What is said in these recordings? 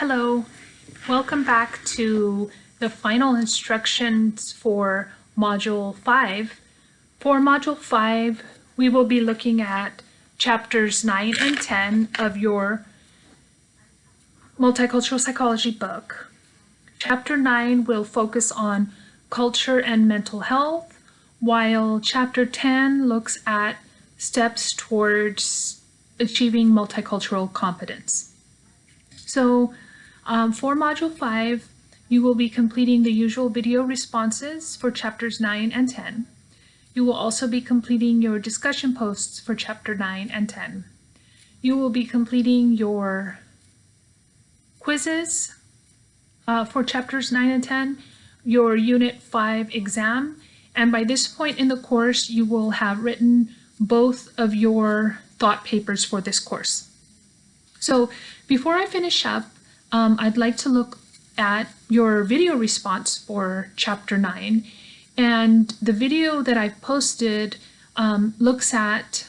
Hello, welcome back to the final instructions for Module 5. For Module 5, we will be looking at chapters 9 and 10 of your Multicultural Psychology book. Chapter 9 will focus on culture and mental health, while Chapter 10 looks at steps towards achieving multicultural competence. So um, for Module 5, you will be completing the usual video responses for Chapters 9 and 10. You will also be completing your discussion posts for Chapter 9 and 10. You will be completing your quizzes uh, for Chapters 9 and 10, your Unit 5 exam, and by this point in the course, you will have written both of your thought papers for this course. So before I finish up, um, I'd like to look at your video response for chapter 9 and the video that I've posted um, looks at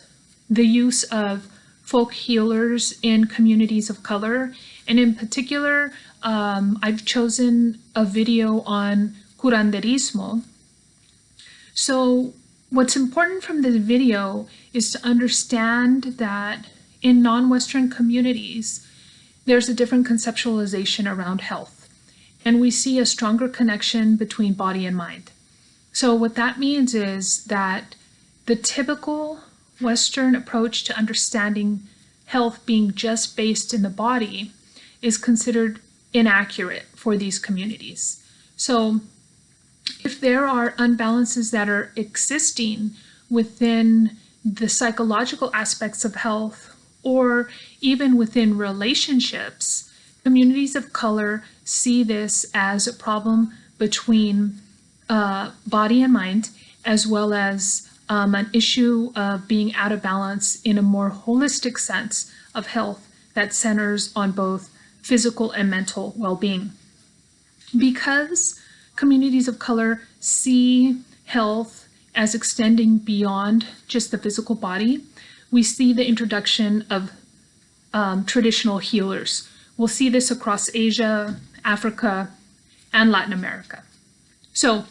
the use of folk healers in communities of color and in particular um, I've chosen a video on curanderismo. So what's important from this video is to understand that in non-Western communities there's a different conceptualization around health. And we see a stronger connection between body and mind. So what that means is that the typical Western approach to understanding health being just based in the body is considered inaccurate for these communities. So if there are unbalances that are existing within the psychological aspects of health or even within relationships, communities of color see this as a problem between uh, body and mind, as well as um, an issue of being out of balance in a more holistic sense of health that centers on both physical and mental well-being. Because communities of color see health as extending beyond just the physical body, we see the introduction of um, traditional healers. We'll see this across Asia, Africa, and Latin America. So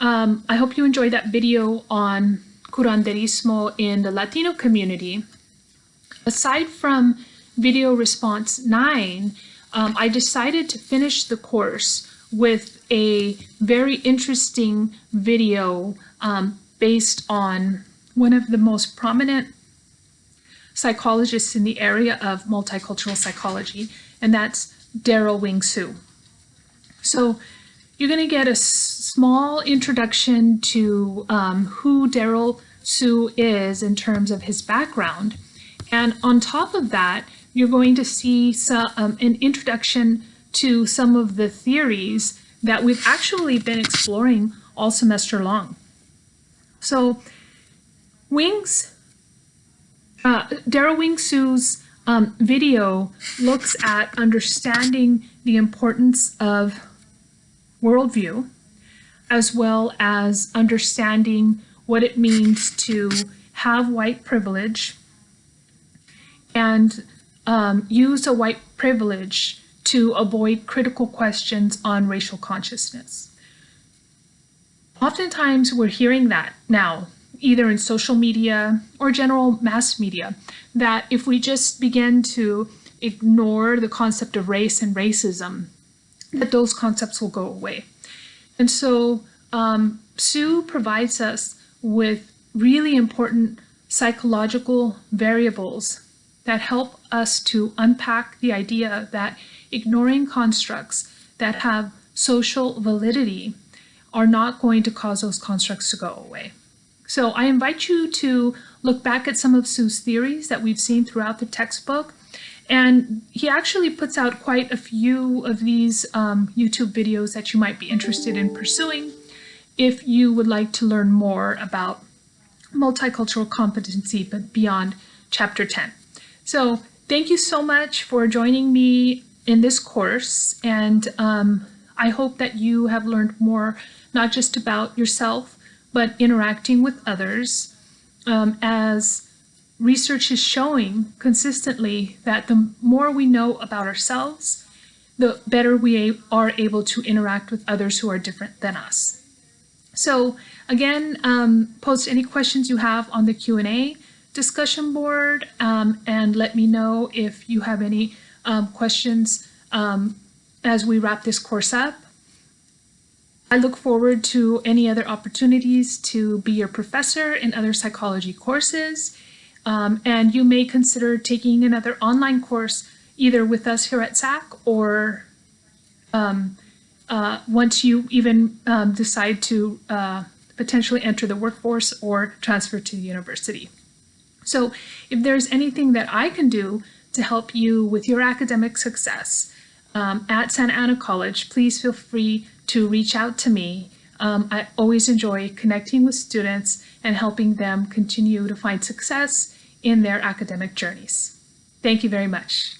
um, I hope you enjoyed that video on curanderismo in the Latino community. Aside from video response 9, um, I decided to finish the course with a very interesting video um, based on one of the most prominent psychologists in the area of multicultural psychology, and that's Derald Wing Sue. So you're going to get a small introduction to um, who Derald Sue is in terms of his background. And on top of that, you're going to see some, um, an introduction to some of the theories that we've actually been exploring all semester long. So Wing's uh, Derald Wing Sue's um, video looks at understanding the importance of worldview, as well as understanding what it means to have white privilege and um, use a white privilege to avoid critical questions on racial consciousness. Oftentimes we're hearing that now either in social media or general mass media, that if we just begin to ignore the concept of race and racism, that those concepts will go away. And so um, Sue provides us with really important psychological variables that help us to unpack the idea that ignoring constructs that have social validity are not going to cause those constructs to go away. So I invite you to look back at some of Sue's theories that we've seen throughout the textbook. And he actually puts out quite a few of these um, YouTube videos that you might be interested in pursuing if you would like to learn more about multicultural competency, but beyond chapter 10. So thank you so much for joining me in this course. And um, I hope that you have learned more, not just about yourself, but interacting with others um, as research is showing consistently that the more we know about ourselves the better we are able to interact with others who are different than us. So again, um, post any questions you have on the Q&A discussion board um, and let me know if you have any um, questions um, as we wrap this course up. I look forward to any other opportunities to be your professor in other psychology courses. Um, and you may consider taking another online course either with us here at SAC or um, uh, once you even um, decide to uh, potentially enter the workforce or transfer to the university. So if there's anything that I can do to help you with your academic success um, at Santa Ana College, please feel free to reach out to me. Um, I always enjoy connecting with students and helping them continue to find success in their academic journeys. Thank you very much.